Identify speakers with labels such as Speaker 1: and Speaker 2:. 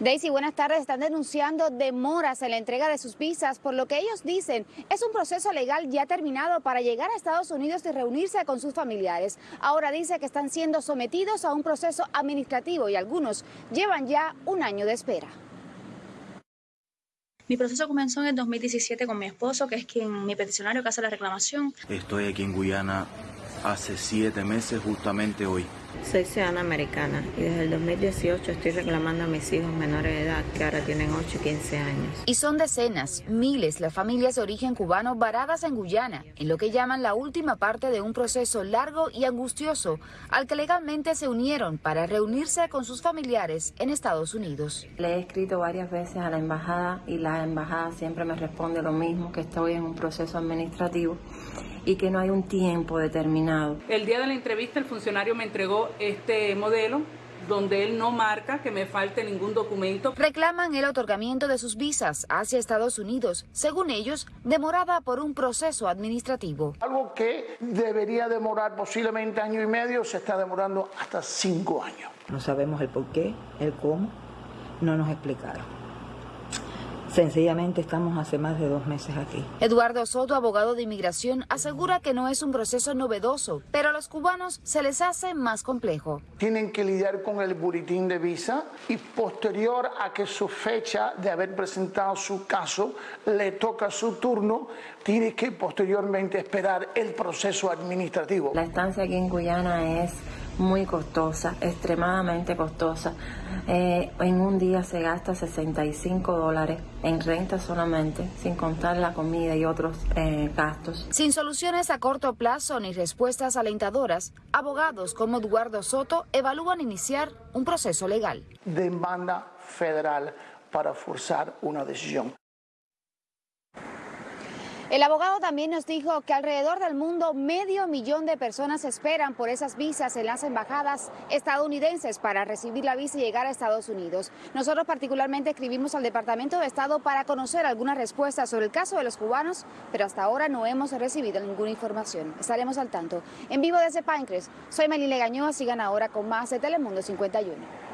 Speaker 1: Daisy, buenas tardes. Están denunciando demoras en la entrega de sus visas por lo que ellos dicen es un proceso legal ya terminado para llegar a Estados Unidos y reunirse con sus familiares. Ahora dice que están siendo sometidos a un proceso administrativo y algunos llevan ya un año de espera.
Speaker 2: Mi proceso comenzó en el 2017 con mi esposo, que es quien mi peticionario que hace la reclamación.
Speaker 3: Estoy aquí en Guyana hace siete meses, justamente hoy.
Speaker 4: Soy ciudadana americana y desde el 2018 estoy reclamando a mis hijos menores de edad que ahora tienen 8 y 15 años.
Speaker 1: Y son decenas, miles las familias de origen cubano varadas en Guyana, en lo que llaman la última parte de un proceso largo y angustioso al que legalmente se unieron para reunirse con sus familiares en Estados Unidos.
Speaker 4: Le he escrito varias veces a la embajada y la embajada siempre me responde lo mismo, que estoy en un proceso administrativo y que no hay un tiempo determinado.
Speaker 5: El día de la entrevista el funcionario me entregó este modelo donde él no marca que me falte ningún documento.
Speaker 1: Reclaman el otorgamiento de sus visas hacia Estados Unidos, según ellos, demorada por un proceso administrativo.
Speaker 6: Algo que debería demorar posiblemente año y medio, se está demorando hasta cinco años.
Speaker 7: No sabemos el por qué, el cómo, no nos explicaron. Sencillamente estamos hace más de dos meses aquí.
Speaker 1: Eduardo Soto, abogado de inmigración, asegura que no es un proceso novedoso, pero a los cubanos se les hace más complejo.
Speaker 6: Tienen que lidiar con el boletín de visa y posterior a que su fecha de haber presentado su caso le toca su turno, tiene que posteriormente esperar el proceso administrativo.
Speaker 4: La estancia aquí en Guyana es muy costosa, extremadamente costosa. Eh, en un día se gasta 65 dólares en renta solamente, sin contar la comida y otros eh, gastos.
Speaker 1: Sin soluciones a corto plazo ni respuestas alentadoras, abogados como Eduardo Soto evalúan iniciar un proceso legal.
Speaker 6: Demanda federal para forzar una decisión.
Speaker 1: El abogado también nos dijo que alrededor del mundo medio millón de personas esperan por esas visas en las embajadas estadounidenses para recibir la visa y llegar a Estados Unidos. Nosotros particularmente escribimos al Departamento de Estado para conocer alguna respuesta sobre el caso de los cubanos, pero hasta ahora no hemos recibido ninguna información. Estaremos al tanto. En vivo desde Pinecrest, soy Melile Gañoa, sigan ahora con más de Telemundo 51.